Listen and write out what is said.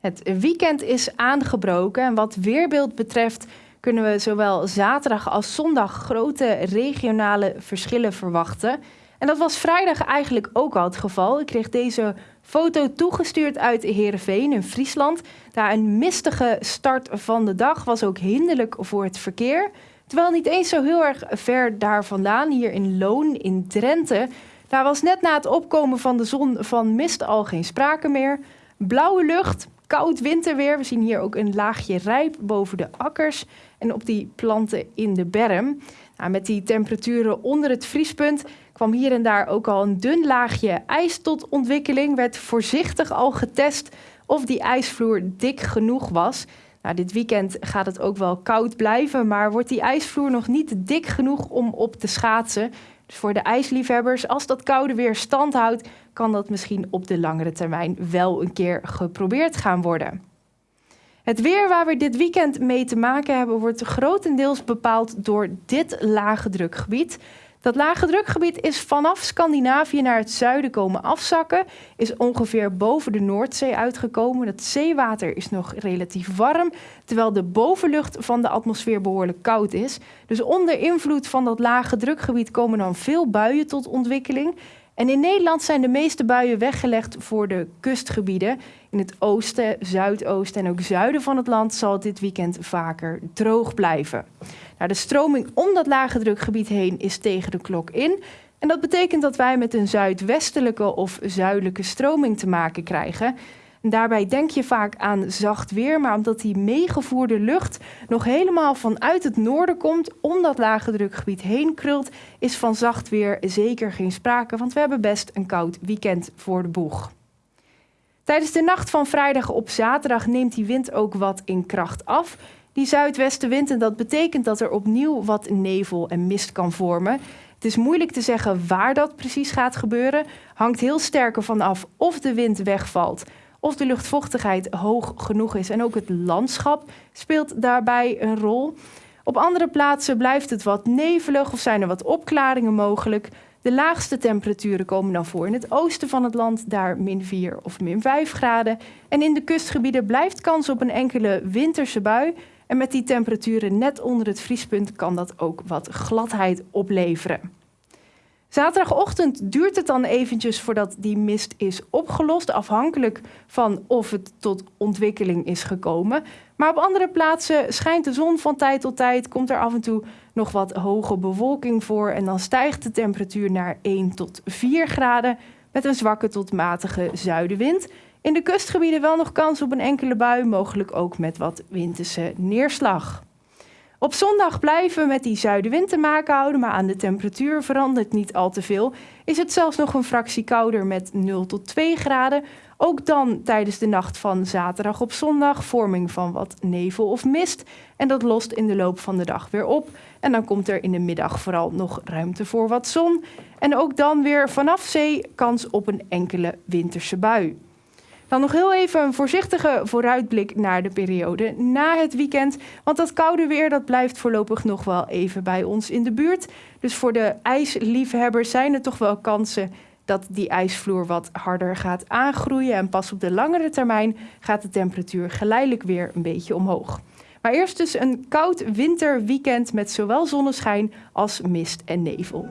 Het weekend is aangebroken en wat weerbeeld betreft kunnen we zowel zaterdag als zondag grote regionale verschillen verwachten. En dat was vrijdag eigenlijk ook al het geval. Ik kreeg deze foto toegestuurd uit Heerenveen in Friesland. Daar een mistige start van de dag was ook hinderlijk voor het verkeer. Terwijl niet eens zo heel erg ver daar vandaan, hier in Loon in Drenthe, daar was net na het opkomen van de zon van mist al geen sprake meer. Blauwe lucht, koud winterweer. We zien hier ook een laagje rijp boven de akkers en op die planten in de berm. Nou, met die temperaturen onder het vriespunt kwam hier en daar ook al een dun laagje ijs tot ontwikkeling. Werd voorzichtig al getest of die ijsvloer dik genoeg was. Nou, dit weekend gaat het ook wel koud blijven, maar wordt die ijsvloer nog niet dik genoeg om op te schaatsen. Dus voor de ijsliefhebbers, als dat koude weer stand houdt, kan dat misschien op de langere termijn wel een keer geprobeerd gaan worden. Het weer waar we dit weekend mee te maken hebben, wordt grotendeels bepaald door dit lage drukgebied. Dat lage drukgebied is vanaf Scandinavië naar het zuiden komen afzakken, is ongeveer boven de Noordzee uitgekomen. Dat zeewater is nog relatief warm, terwijl de bovenlucht van de atmosfeer behoorlijk koud is. Dus onder invloed van dat lage drukgebied komen dan veel buien tot ontwikkeling. En in Nederland zijn de meeste buien weggelegd voor de kustgebieden. In het oosten, zuidoosten en ook zuiden van het land zal het dit weekend vaker droog blijven. Nou, de stroming om dat lage drukgebied heen is tegen de klok in. En dat betekent dat wij met een zuidwestelijke of zuidelijke stroming te maken krijgen. Daarbij denk je vaak aan zacht weer, maar omdat die meegevoerde lucht nog helemaal vanuit het noorden komt, om dat lage drukgebied heen krult, is van zacht weer zeker geen sprake, want we hebben best een koud weekend voor de boeg. Tijdens de nacht van vrijdag op zaterdag neemt die wind ook wat in kracht af. Die zuidwestenwind en dat betekent dat er opnieuw wat nevel en mist kan vormen. Het is moeilijk te zeggen waar dat precies gaat gebeuren. Hangt heel sterk ervan af of de wind wegvalt, of de luchtvochtigheid hoog genoeg is. En ook het landschap speelt daarbij een rol. Op andere plaatsen blijft het wat nevelig of zijn er wat opklaringen mogelijk. De laagste temperaturen komen dan voor in het oosten van het land, daar min 4 of min 5 graden. En in de kustgebieden blijft kans op een enkele winterse bui. En met die temperaturen net onder het vriespunt kan dat ook wat gladheid opleveren. Zaterdagochtend duurt het dan eventjes voordat die mist is opgelost, afhankelijk van of het tot ontwikkeling is gekomen. Maar op andere plaatsen schijnt de zon van tijd tot tijd, komt er af en toe nog wat hoge bewolking voor en dan stijgt de temperatuur naar 1 tot 4 graden met een zwakke tot matige zuidenwind. In de kustgebieden wel nog kans op een enkele bui, mogelijk ook met wat winterse neerslag. Op zondag blijven we met die zuidenwind te maken houden, maar aan de temperatuur verandert niet al te veel. Is het zelfs nog een fractie kouder met 0 tot 2 graden. Ook dan tijdens de nacht van zaterdag op zondag vorming van wat nevel of mist. En dat lost in de loop van de dag weer op. En dan komt er in de middag vooral nog ruimte voor wat zon. En ook dan weer vanaf zee kans op een enkele winterse bui. Dan nog heel even een voorzichtige vooruitblik naar de periode na het weekend. Want dat koude weer dat blijft voorlopig nog wel even bij ons in de buurt. Dus voor de ijsliefhebbers zijn er toch wel kansen dat die ijsvloer wat harder gaat aangroeien. En pas op de langere termijn gaat de temperatuur geleidelijk weer een beetje omhoog. Maar eerst dus een koud winterweekend met zowel zonneschijn als mist en nevel.